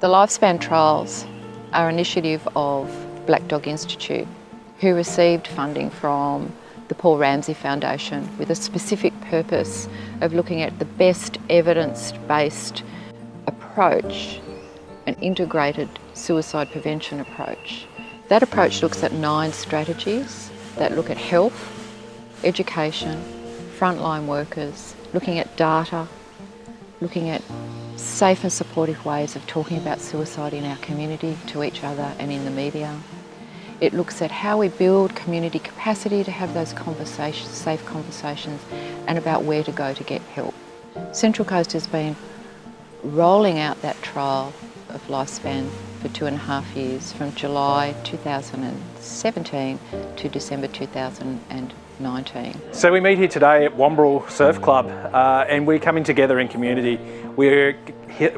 The Lifespan Trials are an initiative of Black Dog Institute who received funding from the Paul Ramsay Foundation with a specific purpose of looking at the best evidence-based approach, an integrated suicide prevention approach. That approach looks at nine strategies that look at health, education, frontline workers, looking at data, looking at safe and supportive ways of talking about suicide in our community, to each other and in the media. It looks at how we build community capacity to have those conversations, safe conversations and about where to go to get help. Central Coast has been rolling out that trial of lifespan for two and a half years from July 2017 to December 2019. So we meet here today at Wamberal Surf Club uh, and we're coming together in community. We're,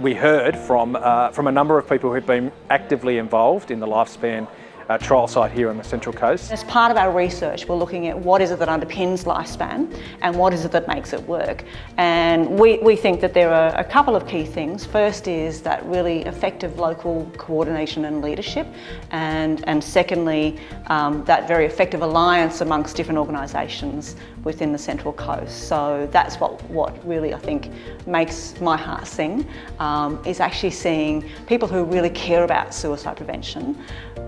we heard from, uh, from a number of people who've been actively involved in the lifespan uh, trial site here on the Central Coast. As part of our research, we're looking at what is it that underpins lifespan and what is it that makes it work. And we, we think that there are a couple of key things. First is that really effective local coordination and leadership. And, and secondly, um, that very effective alliance amongst different organisations within the Central Coast. So that's what, what really I think makes my heart sing, um, is actually seeing people who really care about suicide prevention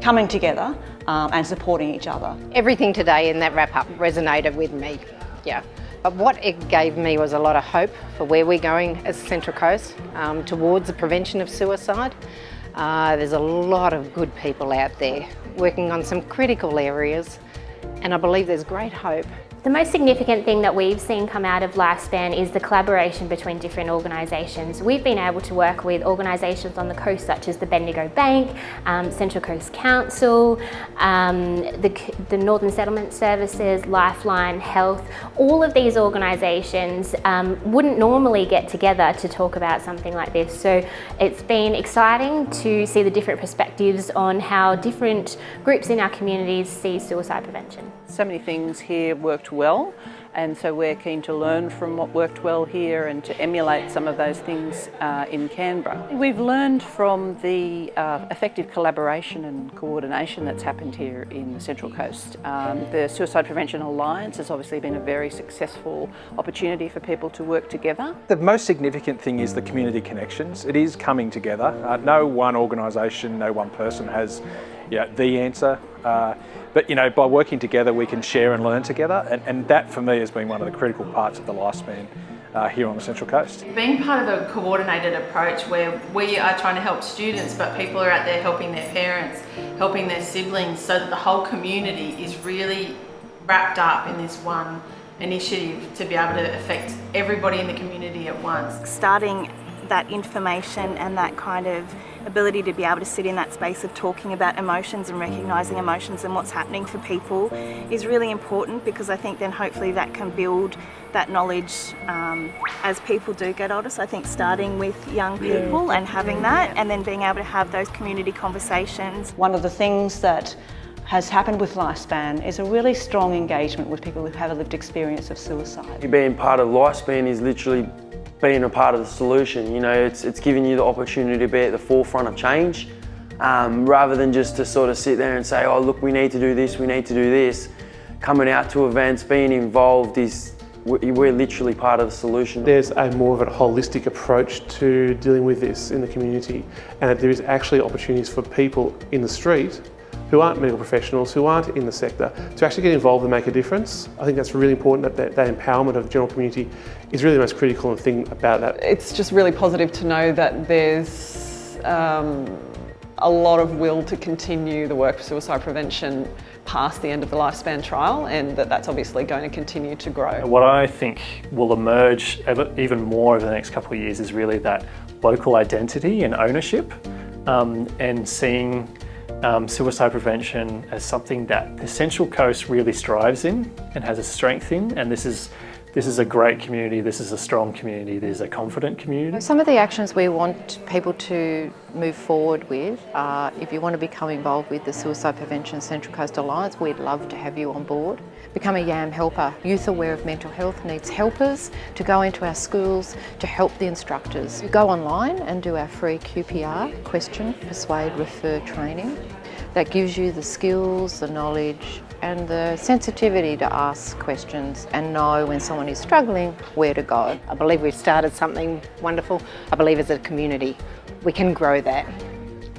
coming together um, and supporting each other. Everything today in that wrap-up resonated with me, yeah. But what it gave me was a lot of hope for where we're going as Central Coast um, towards the prevention of suicide. Uh, there's a lot of good people out there working on some critical areas and I believe there's great hope the most significant thing that we've seen come out of Lifespan is the collaboration between different organisations. We've been able to work with organisations on the coast such as the Bendigo Bank, um, Central Coast Council, um, the, the, Northern Settlement Services, Lifeline Health. All of these organisations um, wouldn't normally get together to talk about something like this. So it's been exciting to see the different perspectives on how different groups in our communities see suicide prevention. So many things here worked well and so we're keen to learn from what worked well here and to emulate some of those things uh, in Canberra. We've learned from the uh, effective collaboration and coordination that's happened here in the Central Coast. Um, the Suicide Prevention Alliance has obviously been a very successful opportunity for people to work together. The most significant thing is the community connections. It is coming together. Uh, no one organisation, no one person has the answer. Uh, but you know, by working together, we can share and learn together, and, and that for me has been one of the critical parts of the lifespan uh, here on the Central Coast. Being part of a coordinated approach where we are trying to help students, but people are out there helping their parents, helping their siblings, so that the whole community is really wrapped up in this one initiative to be able to affect everybody in the community at once. Starting that information and that kind of ability to be able to sit in that space of talking about emotions and recognising emotions and what's happening for people is really important because I think then hopefully that can build that knowledge um, as people do get older. So I think starting with young people yeah. and having that and then being able to have those community conversations. One of the things that has happened with Lifespan is a really strong engagement with people who have a lived experience of suicide. Being part of Lifespan is literally being a part of the solution. You know, it's, it's giving you the opportunity to be at the forefront of change um, rather than just to sort of sit there and say, oh, look, we need to do this, we need to do this. Coming out to events, being involved is, we're literally part of the solution. There's a more of a holistic approach to dealing with this in the community and there is actually opportunities for people in the street who aren't medical professionals, who aren't in the sector, to actually get involved and make a difference. I think that's really important, that, that, that empowerment of the general community is really the most critical thing about that. It's just really positive to know that there's um, a lot of will to continue the work for suicide prevention past the end of the lifespan trial and that that's obviously going to continue to grow. What I think will emerge even more over the next couple of years is really that local identity and ownership um, and seeing um, suicide prevention as something that the Central Coast really strives in and has a strength in and this is this is a great community, this is a strong community, this is a confident community. Some of the actions we want people to move forward with are if you want to become involved with the Suicide Prevention Central Coast Alliance, we'd love to have you on board. Become a YAM helper. Youth aware of mental health needs helpers to go into our schools to help the instructors. Go online and do our free QPR, question, persuade, refer training. That gives you the skills, the knowledge and the sensitivity to ask questions and know when someone is struggling where to go. I believe we've started something wonderful. I believe as a community we can grow that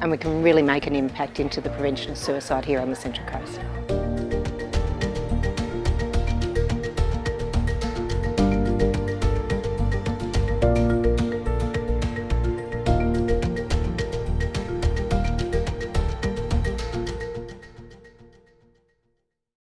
and we can really make an impact into the prevention of suicide here on the Central Coast.